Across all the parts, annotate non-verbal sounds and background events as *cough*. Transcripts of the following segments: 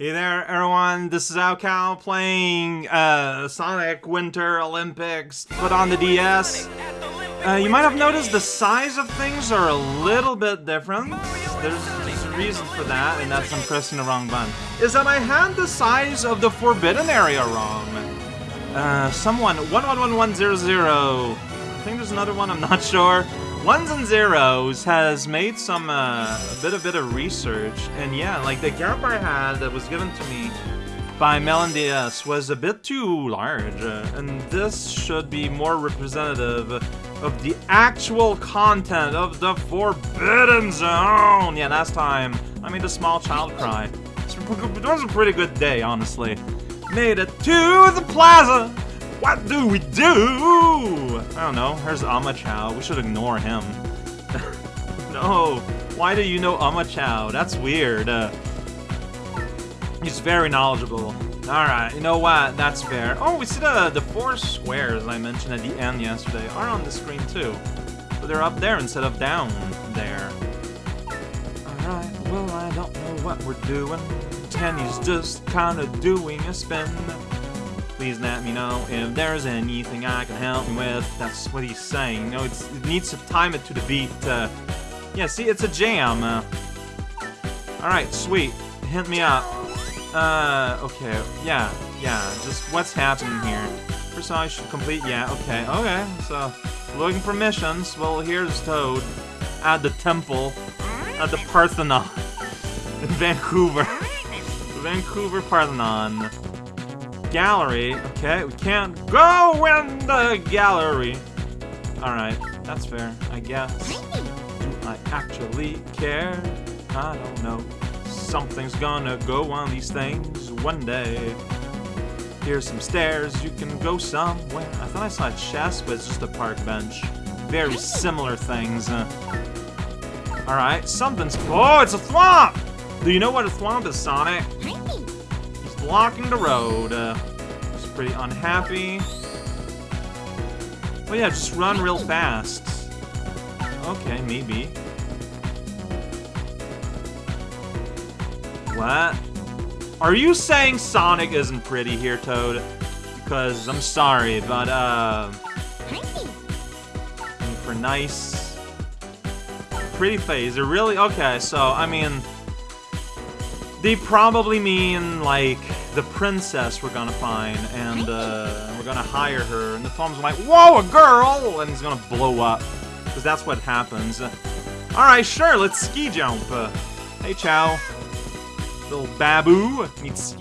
Hey there, everyone. This is Alcal playing uh, Sonic Winter Olympics put on the DS. Uh, you might have noticed the size of things are a little bit different. There's, there's a reason for that, and that's I'm pressing the wrong button. Is that I had the size of the Forbidden Area wrong. Uh, someone, 111100. I think there's another one, I'm not sure. Ones and Zeros has made some, uh, a bit, a bit of research, and yeah, like the gap I had that was given to me by melonDS was a bit too large, uh, and this should be more representative of the actual content of the Forbidden Zone. Yeah, last time I made a small child cry. It was a pretty good day, honestly. Made it to the plaza. What do we do? I don't know. There's Omochao. We should ignore him. *laughs* no. Why do you know Omochao? That's weird. Uh, he's very knowledgeable. Alright, you know what? That's fair. Oh, we see the, the four squares I mentioned at the end yesterday are on the screen too. But they're up there instead of down there. Alright, well, I don't know what we're doing. Tenny's just kinda doing a spin. Please let me know if there's anything I can help you with. That's what he's saying. No, it's, it needs to time it to the beat. Uh, yeah, see, it's a jam. Uh, Alright, sweet. Hit me up. Uh, okay. Yeah, yeah. Just what's happening here? First I should complete. Yeah, okay. Okay, so looking for missions. Well, here's Toad at the temple at the Parthenon in *laughs* Vancouver. *laughs* Vancouver Parthenon gallery. Okay, we can't go in the gallery. Alright, that's fair, I guess. Do I actually care? I don't know. Something's gonna go on these things one day. Here's some stairs, you can go somewhere. I thought I saw a chest, but it's just a park bench. Very similar things. Uh. Alright, something's- Oh, it's a thwomp! Do you know what a thwomp is, Sonic? Blocking the road. Uh, he's pretty unhappy. Oh yeah, just run real fast. Okay, maybe. What? Are you saying Sonic isn't pretty here, Toad? Because I'm sorry, but uh... For nice... Pretty face, it really... Okay, so, I mean... They probably mean, like, the princess we're gonna find, and uh, we're gonna hire her, and the thwomp's like, Whoa, a girl! And he's gonna blow up, because that's what happens. Alright, sure, let's ski jump. Uh, hey, Chao. Little babu.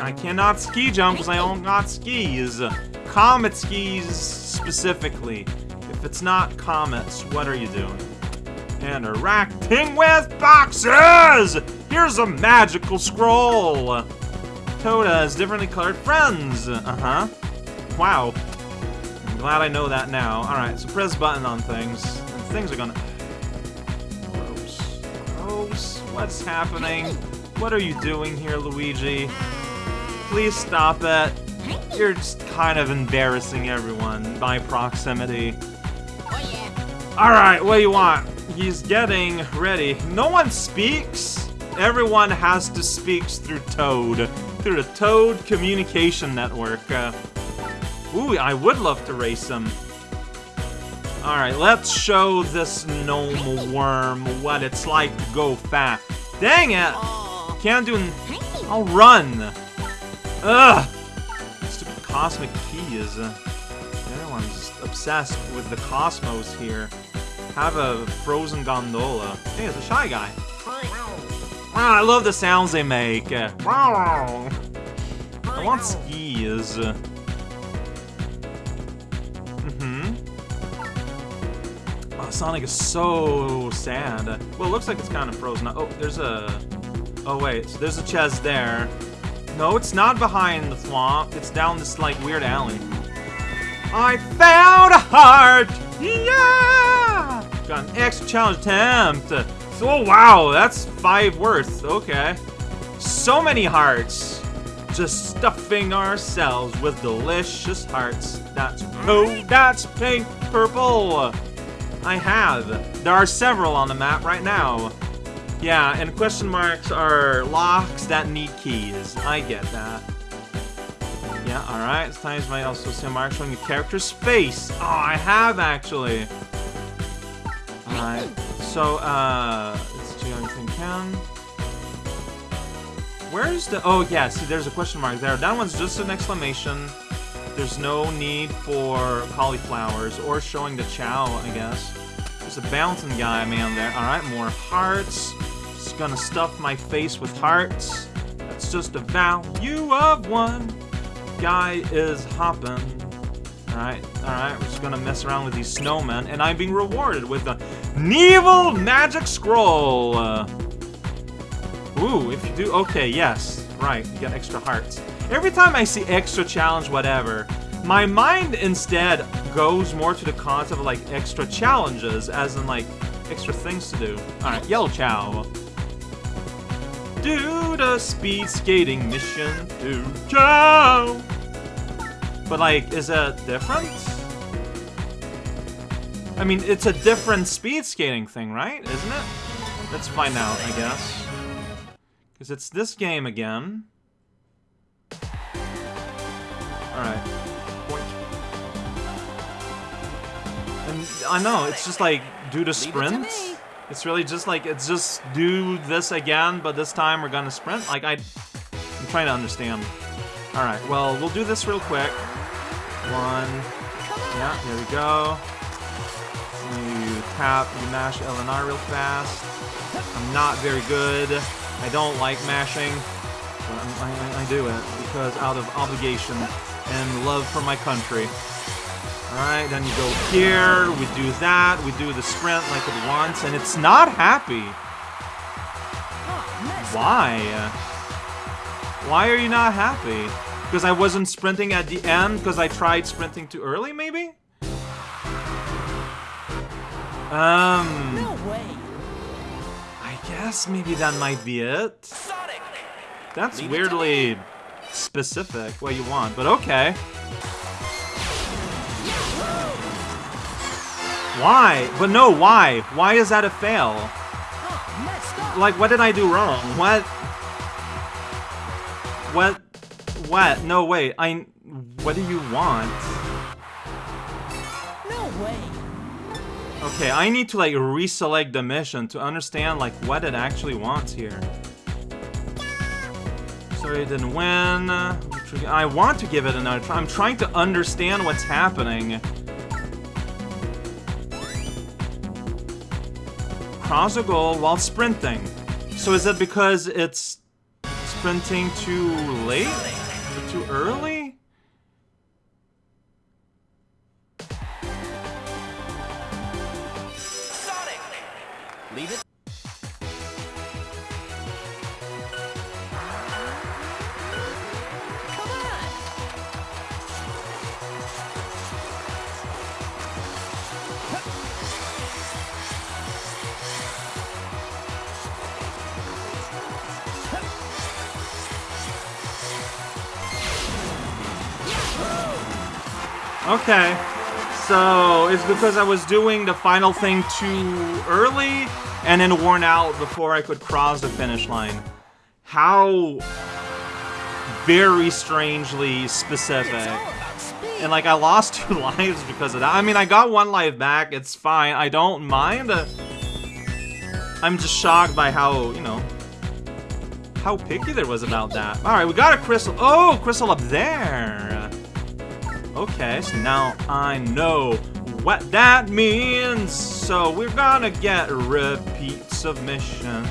I cannot ski jump because I don't got skis. Comet skis, specifically. If it's not comets, what are you doing? Interacting with boxes! Here's a magical scroll! Toad has differently colored friends! Uh-huh. Wow. I'm glad I know that now. Alright, so press button on things, things are gonna... Gross. Gross. What's happening? What are you doing here, Luigi? Please stop it. You're just kind of embarrassing everyone by proximity. Alright, what do you want? He's getting ready. No one speaks? Everyone has to speak through Toad. Through the Toad Communication Network. Uh, ooh, I would love to race him. Alright, let's show this gnome worm what it's like to go fast. Dang it! Can't do... I'll run! Ugh! Stupid cosmic keys. Everyone's obsessed with the cosmos here. Have a frozen gondola. Hey, it's a Shy Guy. Ah, I love the sounds they make. I want skis. Mm-hmm. Oh, Sonic is so sad. Well, it looks like it's kind of frozen. Oh, there's a... Oh, wait. So there's a chest there. No, it's not behind the thwomp. It's down this, like, weird alley. I found a heart! Yeah! Got an extra challenge attempt. So, oh, wow, that's five worth. Okay. So many hearts. Just stuffing ourselves with delicious hearts. That's oh, that's pink, purple. I have. There are several on the map right now. Yeah, and question marks are locks that need keys. I get that. Yeah, alright. Sometimes might also see a mark showing a character's face. Oh, I have actually. Alright. So, uh, let's do everything can. Where's the... Oh, yeah, see, there's a question mark there. That one's just an exclamation. There's no need for cauliflowers or showing the chao, I guess. There's a bouncing guy man there. Alright, more hearts. Just gonna stuff my face with hearts. That's just a value of one. Guy is hopping. Alright, alright, we're just gonna mess around with these snowmen, and I'm being rewarded with the Nevil Magic Scroll! Uh, ooh, if you do, okay, yes, right, you get extra hearts. Every time I see extra challenge, whatever, my mind instead goes more to the concept of like extra challenges, as in like extra things to do. Alright, Yellow Chao. Do the speed skating mission, do Chao! But like, is it different? I mean, it's a different speed skating thing, right? Isn't it? Let's find out, I guess. Because it's this game again. Alright. And I know, it's just like, do the sprint. It's really just like, it's just do this again, but this time we're gonna sprint. Like, I, I'm trying to understand. Alright, well, we'll do this real quick. One. Yeah, here we go. Tap, you mash LNR real fast. I'm not very good. I don't like mashing, but I, I, I do it because out of obligation and love for my country. Alright, then you go here, we do that, we do the sprint like it wants, and it's not happy. Why? Why are you not happy? Because I wasn't sprinting at the end because I tried sprinting too early, maybe? Um... No way. I guess maybe that might be it. That's weirdly specific, what you want, but okay. Why? But no, why? Why is that a fail? Like, what did I do wrong? What? What? What? No, wait. I. What do you want? No way. Okay, I need to like reselect the mission to understand like what it actually wants here. Sorry, didn't win. I want to give it another try. I'm trying to understand what's happening. Cross a goal while sprinting. So is it because it's sprinting too late? Or too early? Okay. So, it's because I was doing the final thing too early and then worn out before I could cross the finish line. How very strangely specific. It's all about speed. And like I lost *laughs* two lives because of that. I mean, I got one life back. It's fine. I don't mind. I'm just shocked by how, you know, how picky there was about that. All right, we got a crystal. Oh, crystal up there. Okay, so now I know what that means. So we're gonna get repeat of mission.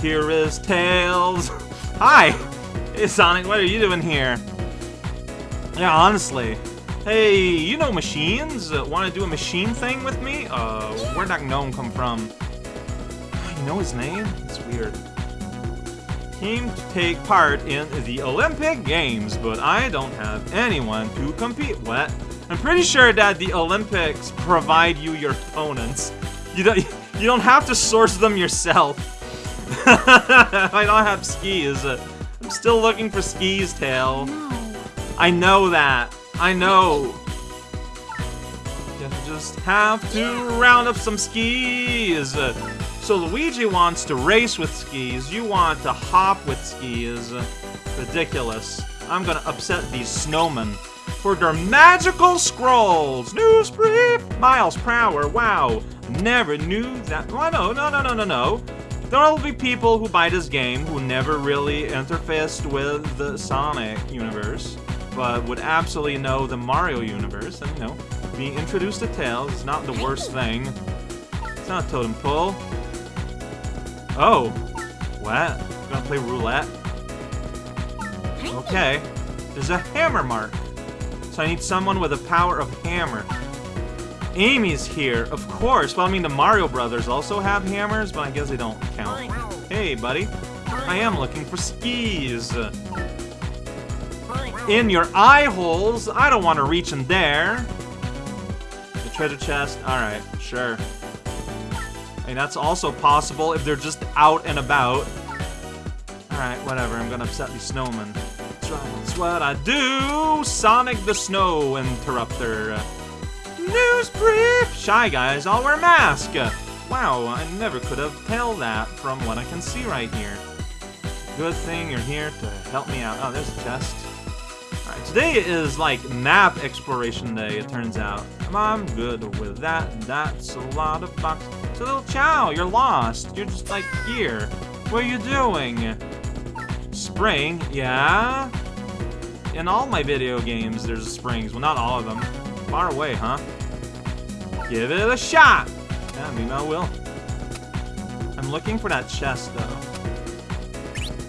Here is Tails. *laughs* Hi! Hey Sonic, what are you doing here? Yeah, honestly. Hey, you know machines? Uh, wanna do a machine thing with me? Uh, where'd that gnome come from? You know his name? It's weird. Came to take part in the Olympic Games, but I don't have anyone to compete with. I'm pretty sure that the Olympics provide you your opponents. You don't *laughs* you don't have to source them yourself. *laughs* I don't have skis. I'm still looking for skis, Tail. No. I know that. I know. You just have to round up some skis. So Luigi wants to race with skis, you want to hop with skis. Ridiculous. I'm gonna upset these snowmen for their magical scrolls. News brief! Miles Prower, wow. Never knew that. Oh, no, no, no, no, no, no. There will be people who buy this game who never really interfaced with the Sonic universe, but would absolutely know the Mario universe, and you know, being introduced to Tails is not the worst thing. It's not a totem pole. Oh, what? Gonna play roulette? Okay. There's a hammer mark. So I need someone with the power of hammer. Amy's here, of course. Well, I mean, the Mario Brothers also have hammers, but I guess they don't count. Hey, buddy. I am looking for skis. In your eye holes? I don't want to reach in there. The treasure chest? Alright, sure. Mean, that's also possible if they're just out and about. Alright, whatever. I'm gonna upset these snowmen. That's what I do! Sonic the Snow Interrupter. News brief! Shy guys all wear mask! Wow, I never could have tell that from what I can see right here. Good thing you're here to help me out. Oh, there's a chest. Today is like map exploration day, it turns out. I'm good with that. That's a lot of bucks. So little Chao, you're lost. You're just like here. What are you doing? Spring, yeah? In all my video games, there's springs. Well, not all of them. Far away, huh? Give it a shot! Yeah, maybe I will. I'm looking for that chest, though.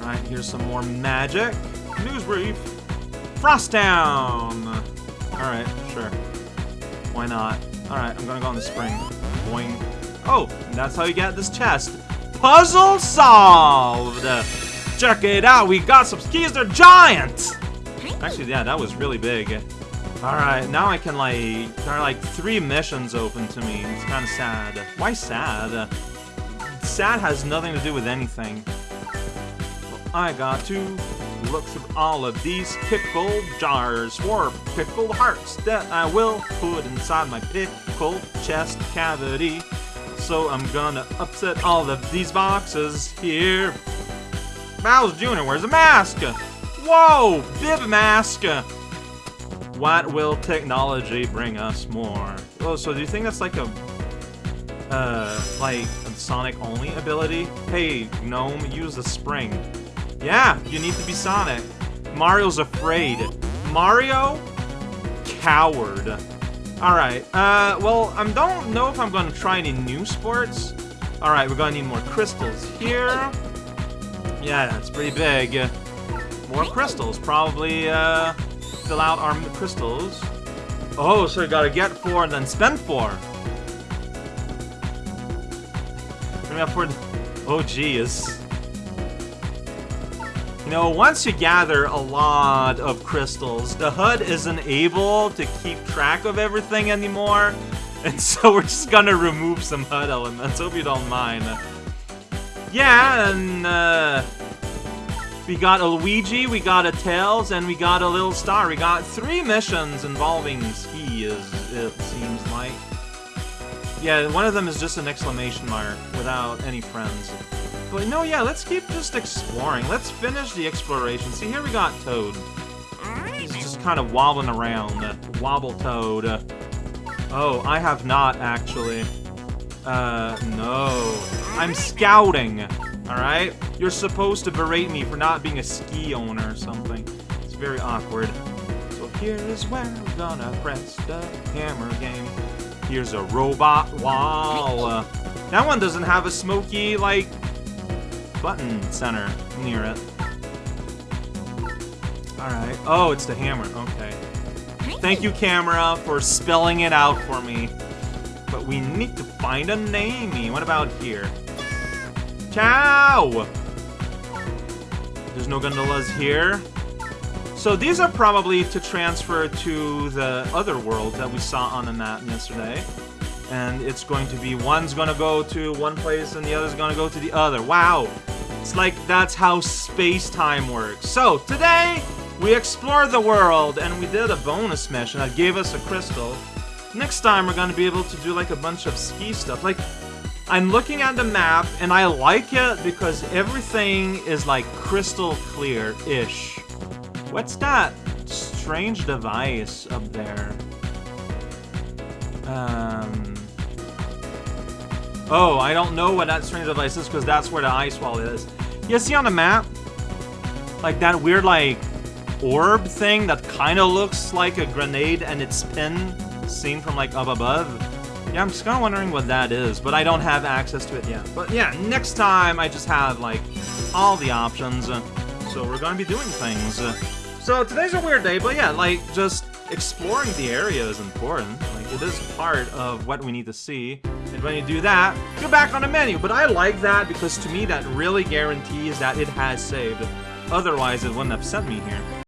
Alright, here's some more magic. News brief. Frost Town! Alright, sure. Why not? Alright, I'm gonna go on the spring. Boing. Oh, that's how you get this chest. Puzzle solved! Check it out, we got some skis, they're giant! Actually, yeah, that was really big. Alright, now I can like... There are like three missions open to me. It's kind of sad. Why sad? Sad has nothing to do with anything. Well, I got to look through all of these pickle jars for pickled hearts that I will put inside my pickle chest cavity. So I'm gonna upset all of these boxes here. Bowser Jr., wears a mask? Whoa! Bib mask! What will technology bring us more? Oh, so do you think that's like a, uh, like a Sonic-only ability? Hey, Gnome, use the spring. Yeah, you need to be Sonic. Mario's afraid. Mario? Coward. Alright, uh, well, I don't know if I'm gonna try any new sports. Alright, we're gonna need more crystals here. Yeah, it's pretty big. More crystals, probably, uh, fill out our crystals. Oh, so you gotta get four and then spend four. Up for Oh, geez. Know, once you gather a lot of crystals, the HUD isn't able to keep track of everything anymore. *laughs* And so we're just gonna remove some HUD elements, hope you don't mind. Yeah, and, uh... We got a Luigi, we got a Tails, and we got a Little Star. We got three missions involving skis, it seems like. Yeah, one of them is just an exclamation mark without any friends. But no, yeah, let's keep just exploring. Let's finish the exploration. See, here we got Toad. He's just kind of wobbling around. Wobble Toad. Oh, I have not, actually. Uh, no. I'm scouting. Alright? You're supposed to berate me for not being a ski owner or something. It's very awkward. So here's where we're gonna press the hammer game. Here's a robot wall. Uh, that one doesn't have a smoky, like, button center near it. Alright. Oh, it's the hammer. Okay. Thank you, camera, for spelling it out for me. But we need to find a namey. What about here? Ciao! There's no gondolas here. So these are probably to transfer to the other world that we saw on the map yesterday. And it's going to be, one's gonna go to one place and the other's gonna go to the other. Wow! It's like that's how space-time works. So, today, we explored the world and we did a bonus mission that gave us a crystal. Next time, we're gonna be able to do like a bunch of ski stuff. Like, I'm looking at the map and I like it because everything is like crystal clear-ish. What's that strange device up there? Um. Oh, I don't know what that strange device is because that's where the ice wall is. You see on the map? Like that weird like orb thing that kind of looks like a grenade and its pin seen from like up above. Yeah, I'm just kind of wondering what that is, but I don't have access to it yet. But yeah, next time I just have like all the options, uh, so we're gonna be doing things. Uh, so today's a weird day, but yeah, like just exploring the area is important. Like it is part of what we need to see. When you do that, you're back on the menu. But I like that because to me that really guarantees that it has saved. Otherwise, it wouldn't have sent me here.